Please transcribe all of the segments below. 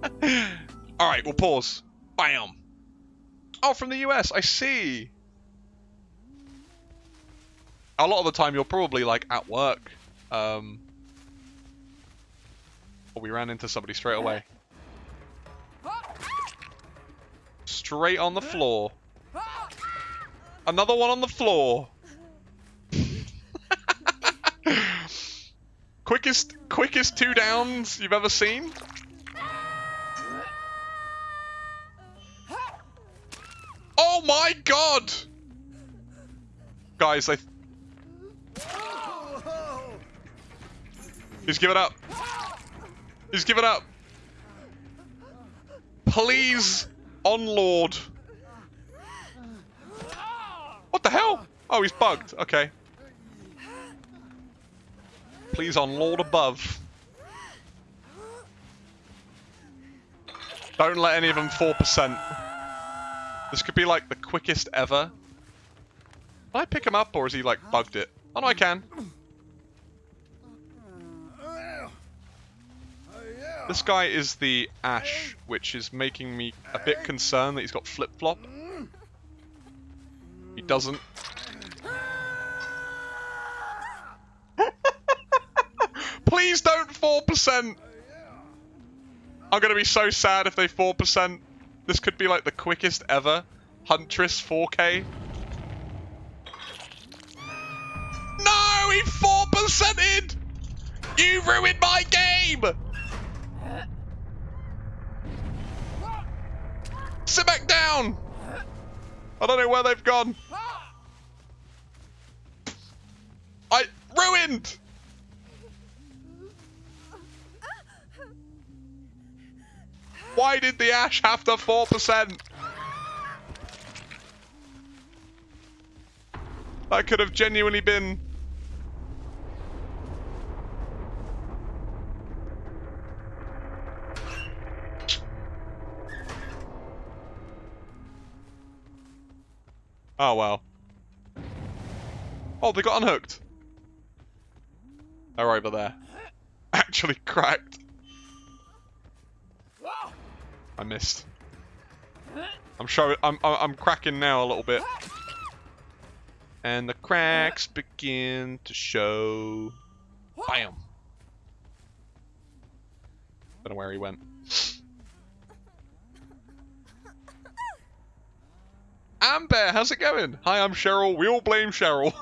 Alright, we'll pause. Bam! Oh, from the US, I see! A lot of the time you're probably, like, at work. Um... Oh, we ran into somebody straight away. Straight on the floor. Another one on the floor. quickest, quickest two downs you've ever seen. My god! Guys, I... He's given up. He's given up. Please, on Lord. What the hell? Oh, he's bugged. Okay. Please, on Lord above. Don't let any of them 4%. This could be like the quickest ever. Can I pick him up or is he like bugged it? Oh no, I can. This guy is the Ash, which is making me a bit concerned that he's got flip-flop. He doesn't. Please don't 4%! I'm gonna be so sad if they 4%. This could be like the quickest ever. Huntress 4K. No! He 4%ed! You ruined my game! Sit back down! I don't know where they've gone. I... Ruined! Why did the Ash have to 4%? That could have genuinely been... Oh, well. Oh, they got unhooked. They're over there. Actually cracked. I missed. I'm showing. I'm. I'm cracking now a little bit, and the cracks begin to show. Bam. Don't know where he went. Amber, how's it going? Hi, I'm Cheryl. We all blame Cheryl.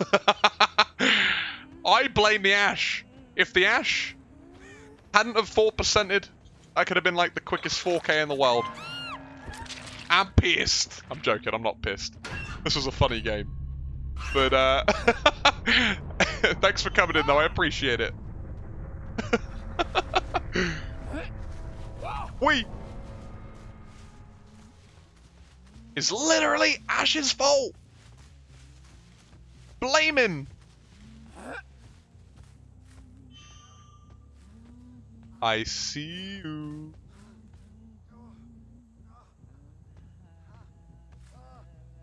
I blame the Ash. If the Ash hadn't have 4%ed, I could have been like the quickest 4K in the world. I'm pissed. I'm joking, I'm not pissed. This was a funny game. But, uh... thanks for coming in, though. I appreciate it. we It's literally Ash's fault. Blame I see you.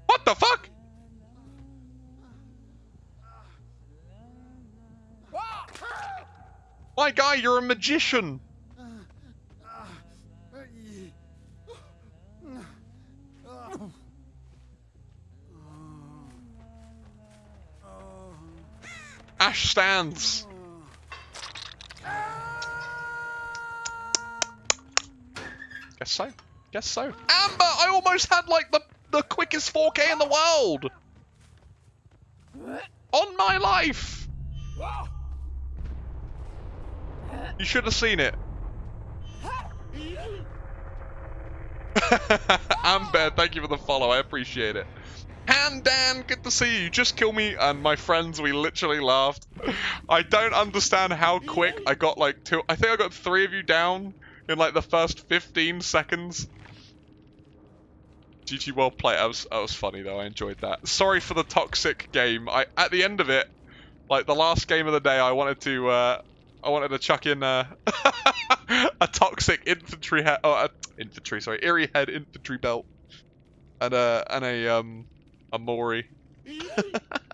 What the fuck? My guy, you're a magician. Ash stands. Guess so. Guess so. Amber, I almost had like the, the quickest 4K in the world. On my life. You should have seen it. Amber, thank you for the follow. I appreciate it. Han Dan, good to see you. Just kill me and my friends, we literally laughed. I don't understand how quick I got like two. I think I got three of you down in like the first 15 seconds. GG well played. That was, that was funny though. I enjoyed that. Sorry for the toxic game. I At the end of it, like the last game of the day, I wanted to uh, I wanted to chuck in uh, a toxic infantry head, oh, infantry, sorry, eerie head infantry belt, and a and a um a Mori.